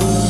love